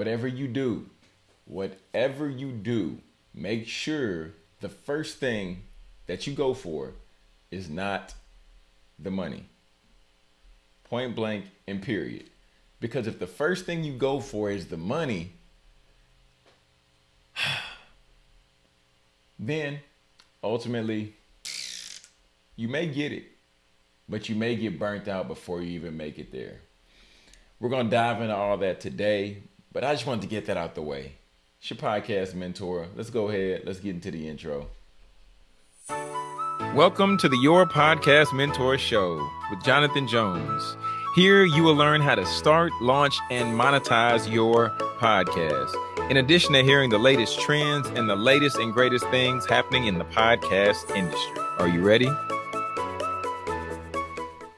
whatever you do, whatever you do, make sure the first thing that you go for is not the money. Point blank and period. Because if the first thing you go for is the money, then ultimately you may get it, but you may get burnt out before you even make it there. We're going to dive into all that today, but I just wanted to get that out the way. It's your podcast mentor. Let's go ahead. Let's get into the intro. Welcome to the Your Podcast Mentor Show with Jonathan Jones. Here you will learn how to start, launch, and monetize your podcast. In addition to hearing the latest trends and the latest and greatest things happening in the podcast industry. Are you ready?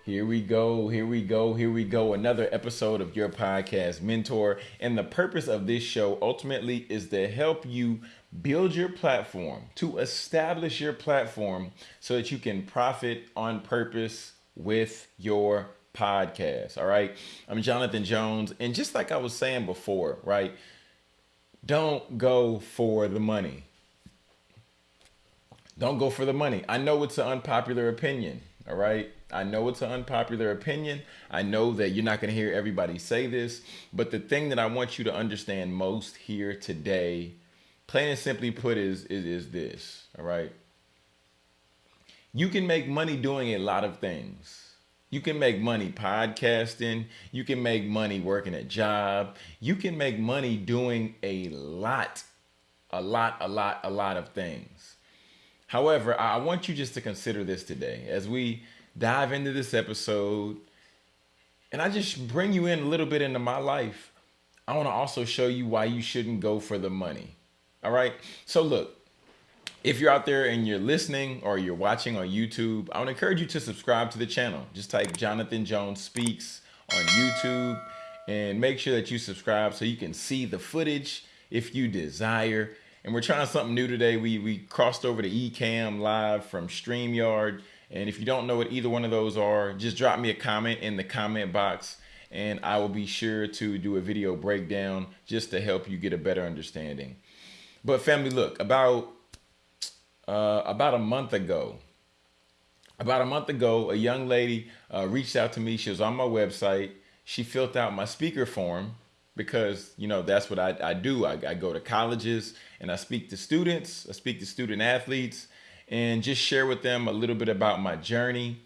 Here we go, here we go, here we go. Another episode of your podcast mentor. And the purpose of this show ultimately is to help you build your platform, to establish your platform so that you can profit on purpose with your podcast. All right. I'm Jonathan Jones. And just like I was saying before, right? Don't go for the money. Don't go for the money. I know it's an unpopular opinion. All right. I know it's an unpopular opinion. I know that you're not going to hear everybody say this. But the thing that I want you to understand most here today, plain and simply put, is, is, is this. All right. You can make money doing a lot of things. You can make money podcasting. You can make money working a job. You can make money doing a lot, a lot, a lot, a lot of things. However, I want you just to consider this today as we dive into this episode and I just bring you in a little bit into my life. I want to also show you why you shouldn't go for the money. All right. So, look, if you're out there and you're listening or you're watching on YouTube, I would encourage you to subscribe to the channel. Just type Jonathan Jones Speaks on YouTube and make sure that you subscribe so you can see the footage if you desire. And we're trying something new today. We, we crossed over to Ecamm Live from StreamYard. And if you don't know what either one of those are, just drop me a comment in the comment box and I will be sure to do a video breakdown just to help you get a better understanding. But family, look, about uh, about a month ago, about a month ago, a young lady uh, reached out to me. She was on my website. She filled out my speaker form because you know that's what I, I do. I, I go to colleges and I speak to students. I speak to student athletes and just share with them a little bit about my journey.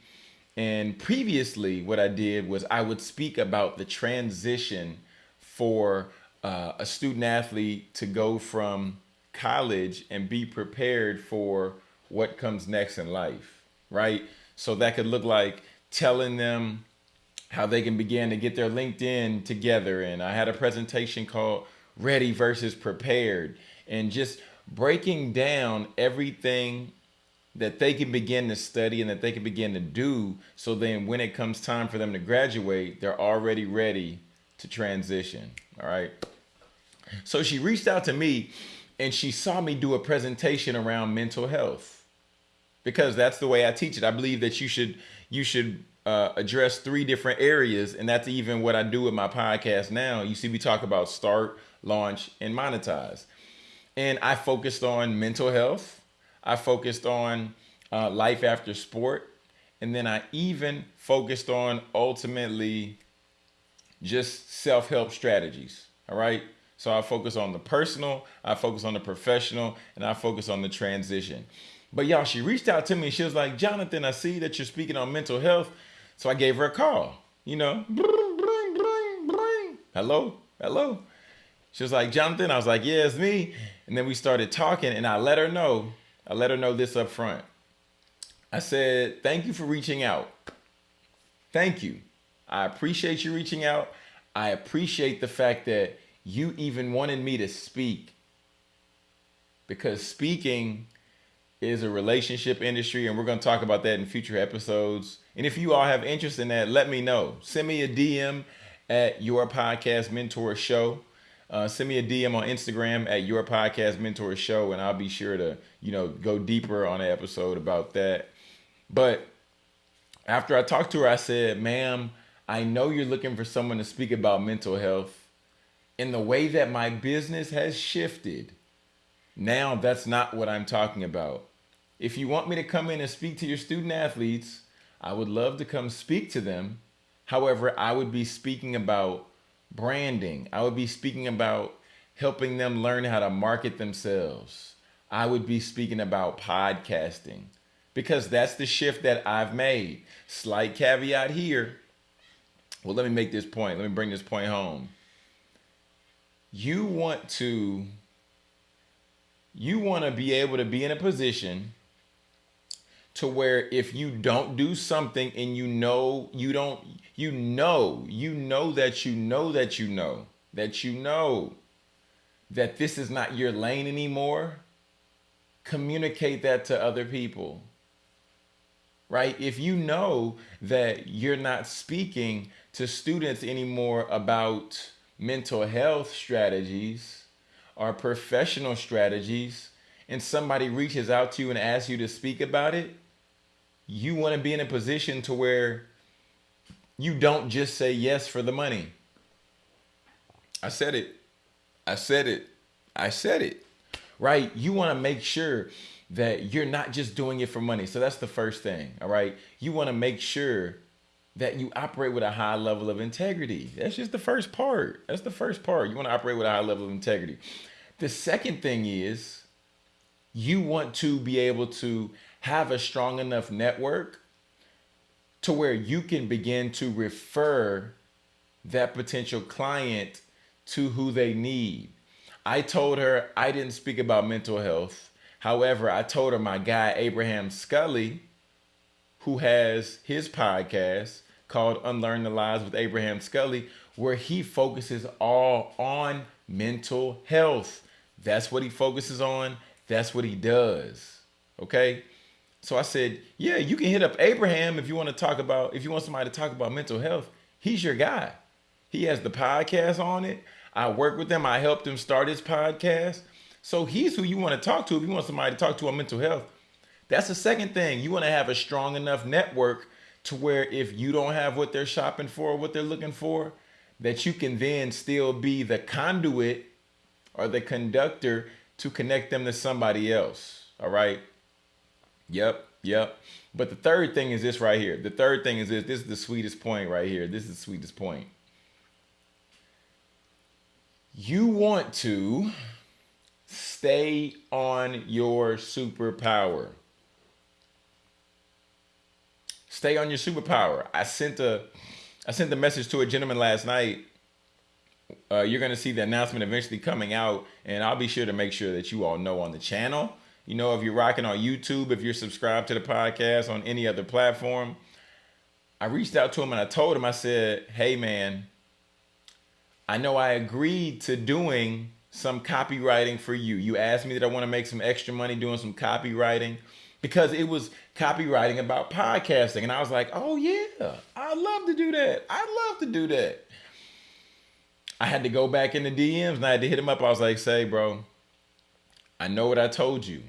And previously, what I did was I would speak about the transition for uh, a student athlete to go from college and be prepared for what comes next in life, right? So that could look like telling them how they can begin to get their LinkedIn together. And I had a presentation called Ready versus Prepared, and just breaking down everything that they can begin to study and that they can begin to do so then when it comes time for them to graduate they're already ready to transition all right so she reached out to me and she saw me do a presentation around mental health because that's the way I teach it. I believe that you should you should uh, address three different areas, and that's even what I do with my podcast now. You see, we talk about start, launch, and monetize, and I focused on mental health. I focused on uh, life after sport, and then I even focused on ultimately just self help strategies. All right. So I focus on the personal, I focus on the professional, and I focus on the transition. But y'all, she reached out to me. She was like, Jonathan, I see that you're speaking on mental health. So I gave her a call, you know, hello, hello. She was like, Jonathan, I was like, yeah, it's me. And then we started talking and I let her know, I let her know this up front. I said, thank you for reaching out. Thank you. I appreciate you reaching out. I appreciate the fact that you even wanted me to speak because speaking is a relationship industry and we're going to talk about that in future episodes and if you all have interest in that let me know send me a dm at your podcast mentor show uh, send me a dm on instagram at your podcast mentor show and i'll be sure to you know go deeper on the episode about that but after i talked to her i said ma'am i know you're looking for someone to speak about mental health in the way that my business has shifted, now that's not what I'm talking about. If you want me to come in and speak to your student athletes, I would love to come speak to them. However, I would be speaking about branding. I would be speaking about helping them learn how to market themselves. I would be speaking about podcasting because that's the shift that I've made. Slight caveat here. Well, let me make this point. Let me bring this point home. You want to you want to be able to be in a position to where if you don't do something and you know you don't you know you know that you know that you know that you know that this is not your lane anymore communicate that to other people right? If you know that you're not speaking to students anymore about mental health strategies or professional strategies and somebody reaches out to you and asks you to speak about it you want to be in a position to where you don't just say yes for the money. I said it. I said it. I said it. Right? You want to make sure that you're not just doing it for money. So that's the first thing. All right. You want to make sure that you operate with a high level of integrity. That's just the first part. That's the first part. You want to operate with a high level of integrity. The second thing is you want to be able to have a strong enough network to where you can begin to refer that potential client to who they need. I told her I didn't speak about mental health. However, I told her my guy, Abraham Scully, who has his podcast called Unlearn the Lies with Abraham Scully, where he focuses all on mental health. That's what he focuses on. That's what he does. Okay. So I said, yeah, you can hit up Abraham if you want to talk about, if you want somebody to talk about mental health. He's your guy. He has the podcast on it. I work with him. I helped him start his podcast. So he's who you want to talk to if you want somebody to talk to on mental health. That's the second thing. You want to have a strong enough network to where if you don't have what they're shopping for, what they're looking for, that you can then still be the conduit or the conductor to connect them to somebody else. All right. Yep, yep. But the third thing is this right here. The third thing is this. This is the sweetest point right here. This is the sweetest point. You want to stay on your superpower. Stay on your superpower. I sent a I sent the message to a gentleman last night. Uh, you're going to see the announcement eventually coming out, and I'll be sure to make sure that you all know on the channel you know, if you're rocking on YouTube, if you're subscribed to the podcast on any other platform, I reached out to him and I told him, I said, hey, man, I know I agreed to doing some copywriting for you. You asked me that I want to make some extra money doing some copywriting because it was copywriting about podcasting. And I was like, oh, yeah, I'd love to do that. I'd love to do that. I had to go back in the DMs and I had to hit him up. I was like, say, bro, I know what I told you.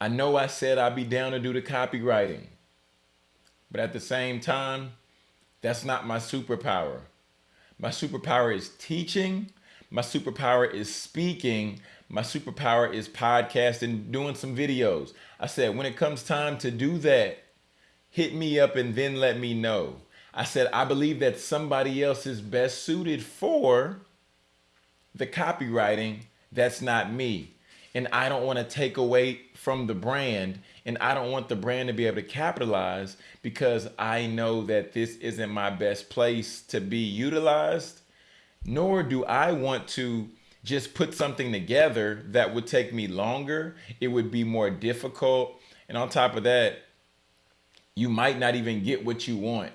I know I said I'd be down to do the copywriting. But at the same time, that's not my superpower. My superpower is teaching. My superpower is speaking. My superpower is podcasting, doing some videos. I said, when it comes time to do that, hit me up and then let me know. I said, I believe that somebody else is best suited for the copywriting that's not me. And I don't want to take away from the brand. And I don't want the brand to be able to capitalize because I know that this isn't my best place to be utilized. Nor do I want to just put something together that would take me longer. It would be more difficult. And on top of that, you might not even get what you want.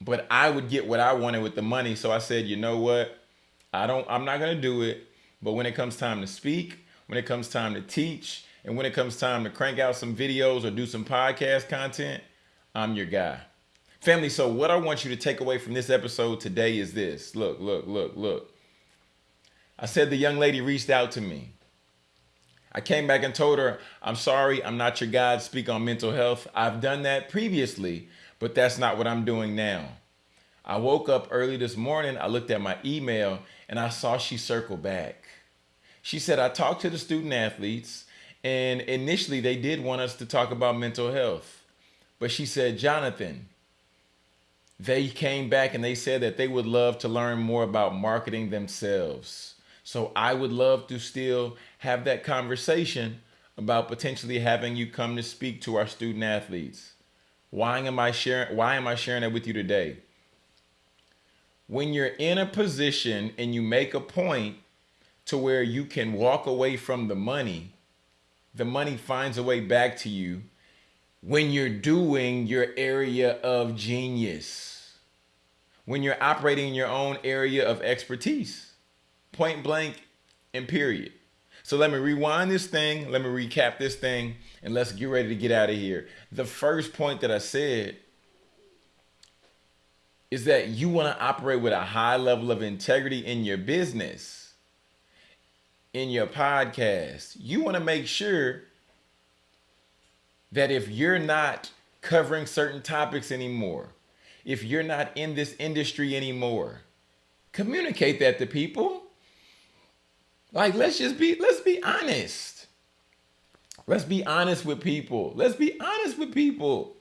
But I would get what I wanted with the money. So I said, you know what? I don't I'm not going to do it. But when it comes time to speak, when it comes time to teach, and when it comes time to crank out some videos or do some podcast content, I'm your guy. Family, so what I want you to take away from this episode today is this. Look, look, look, look. I said the young lady reached out to me. I came back and told her, I'm sorry, I'm not your guy to speak on mental health. I've done that previously, but that's not what I'm doing now. I woke up early this morning, I looked at my email, and I saw she circled back. She said, I talked to the student athletes, and initially they did want us to talk about mental health. But she said, Jonathan, they came back and they said that they would love to learn more about marketing themselves. So I would love to still have that conversation about potentially having you come to speak to our student athletes. Why am I sharing why am I sharing that with you today? When you're in a position and you make a point to where you can walk away from the money, the money finds a way back to you when you're doing your area of genius. When you're operating in your own area of expertise. Point blank and period. So let me rewind this thing, let me recap this thing, and let's get ready to get out of here. The first point that I said is that you want to operate with a high level of integrity in your business, in your podcast. You want to make sure that if you're not covering certain topics anymore, if you're not in this industry anymore, communicate that to people. Like let's just be let's be honest. Let's be honest with people. Let's be honest with people.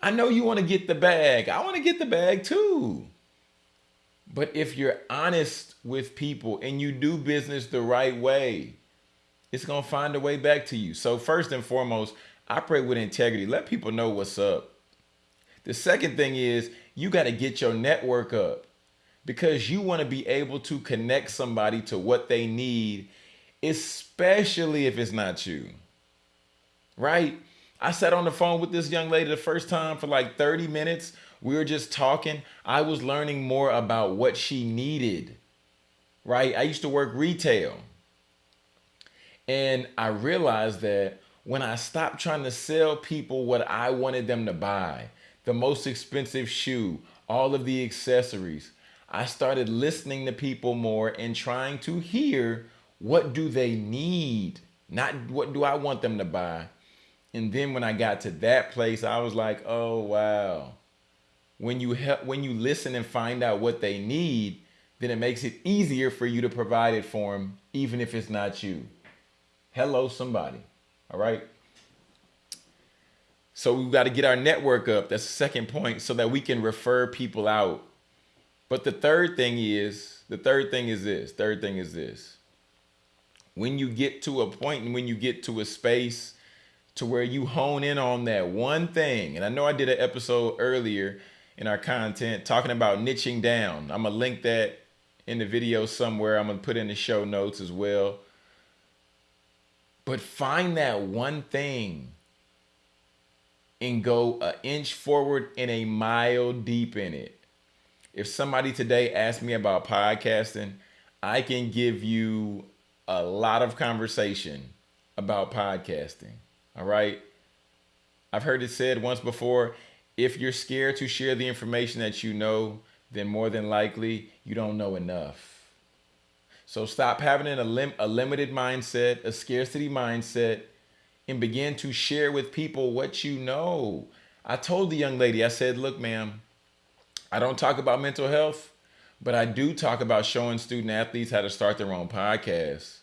I know you want to get the bag. I want to get the bag too. But if you're honest with people and you do business the right way, it's going to find a way back to you. So, first and foremost, operate with integrity. Let people know what's up. The second thing is you got to get your network up because you want to be able to connect somebody to what they need, especially if it's not you. Right? I sat on the phone with this young lady the first time for like 30 minutes. We were just talking. I was learning more about what she needed. Right? I used to work retail. And I realized that when I stopped trying to sell people what I wanted them to buy, the most expensive shoe, all of the accessories, I started listening to people more and trying to hear what do they need, not what do I want them to buy and then when I got to that place, I was like, oh wow. When you help when you listen and find out what they need, then it makes it easier for you to provide it for them, even if it's not you. Hello, somebody. All right. So we've got to get our network up. That's the second point, so that we can refer people out. But the third thing is, the third thing is this. Third thing is this. When you get to a point and when you get to a space to where you hone in on that one thing. And I know I did an episode earlier in our content talking about niching down. I'm going to link that in the video somewhere. I'm going to put in the show notes as well. But find that one thing and go an inch forward and a mile deep in it. If somebody today asked me about podcasting, I can give you a lot of conversation about podcasting. All right. I've heard it said once before if you're scared to share the information that you know, then more than likely you don't know enough. So stop having a, lim- a limited mindset, a scarcity mindset, and begin to share with people what you know. I told the young lady, I said, look, ma'am, I don't talk about mental health, but I do talk about showing student athletes how to start their own podcast.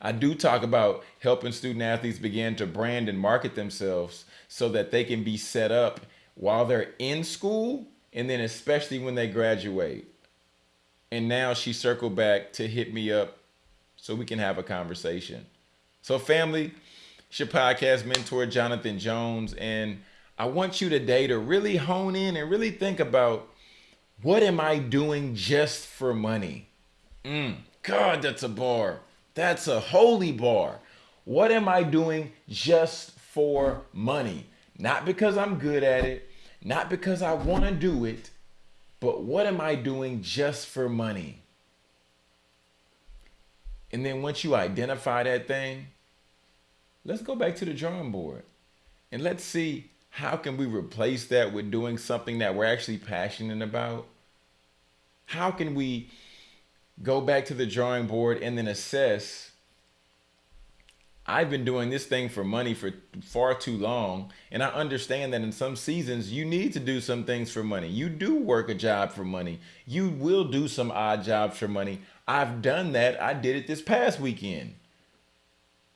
I do talk about helping student athletes begin to brand and market themselves so that they can be set up while they're in school and then especially when they graduate. And now she circled back to hit me up so we can have a conversation. So, family, it's your podcast mentor, Jonathan Jones. And I want you today to really hone in and really think about what am I doing just for money? Mm, God, that's a bar. That's a holy bar. What am I doing just for money? Not because I'm good at it, not because I want to do it, but what am I doing just for money? And then once you identify that thing, let's go back to the drawing board and let's see how can we replace that with doing something that we're actually passionate about? How can we go back to the drawing board and then assess I've been doing this thing for money for far too long. And I understand that in some seasons, you need to do some things for money. You do work a job for money. You will do some odd jobs for money. I've done that. I did it this past weekend.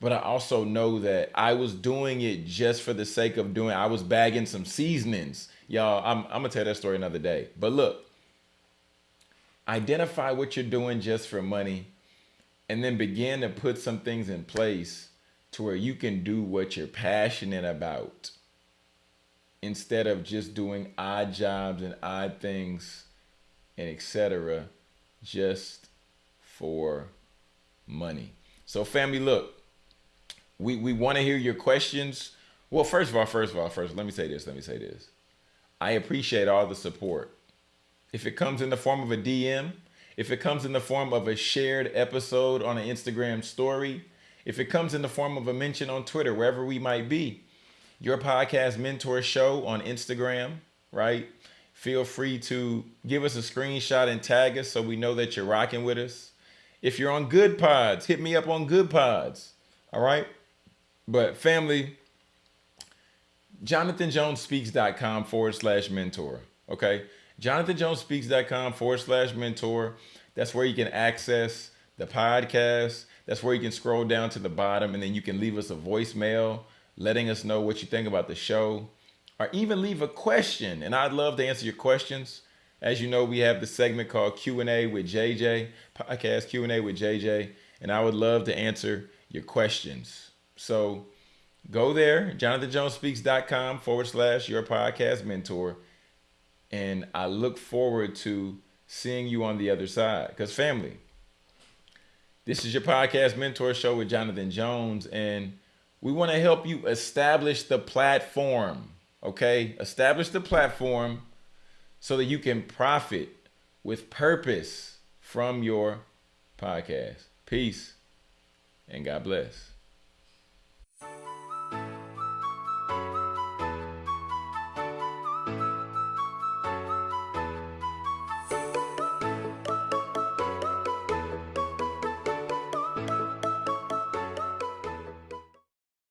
But I also know that I was doing it just for the sake of doing I was bagging some seasonings. Y'all, I'm, I'm to tell that story another day. But look, identify what you're doing just for money and then begin to put some things in place to where you can do what you're passionate about instead of just doing odd jobs and odd things and etc just for money. So family look we we want to hear your questions. Well first of all first of all first let me say this let me say this. I appreciate all the support if it comes in the form of a dm if it comes in the form of a shared episode on an instagram story if it comes in the form of a mention on Twitter, wherever we might be, your podcast mentor show on Instagram, right? Feel free to give us a screenshot and tag us so we know that you're rocking with us. If you're on Goodpods, hit me up on Goodpods. All right. But family, jonathanjonespeaks.com forward slash mentor. Okay. jonathanjonespeaks.com forward slash mentor. That's where you can access the podcast that's where you can scroll down to the bottom and then you can leave us a voicemail letting us know what you think about the show or even leave a question. And I'd love to answer your questions. As you know, we have the segment called Q&A with JJ, podcast Q&A with JJ, and I would love to answer your questions. So go there, jonathanjonespeaks.com forward slash your podcast mentor. And I look forward to seeing you on the other side. Because family, this is your podcast mentor show with Jonathan Jones, and we want to help you establish the platform. Okay, establish the platform so that you can profit with purpose from your podcast. Peace and God bless.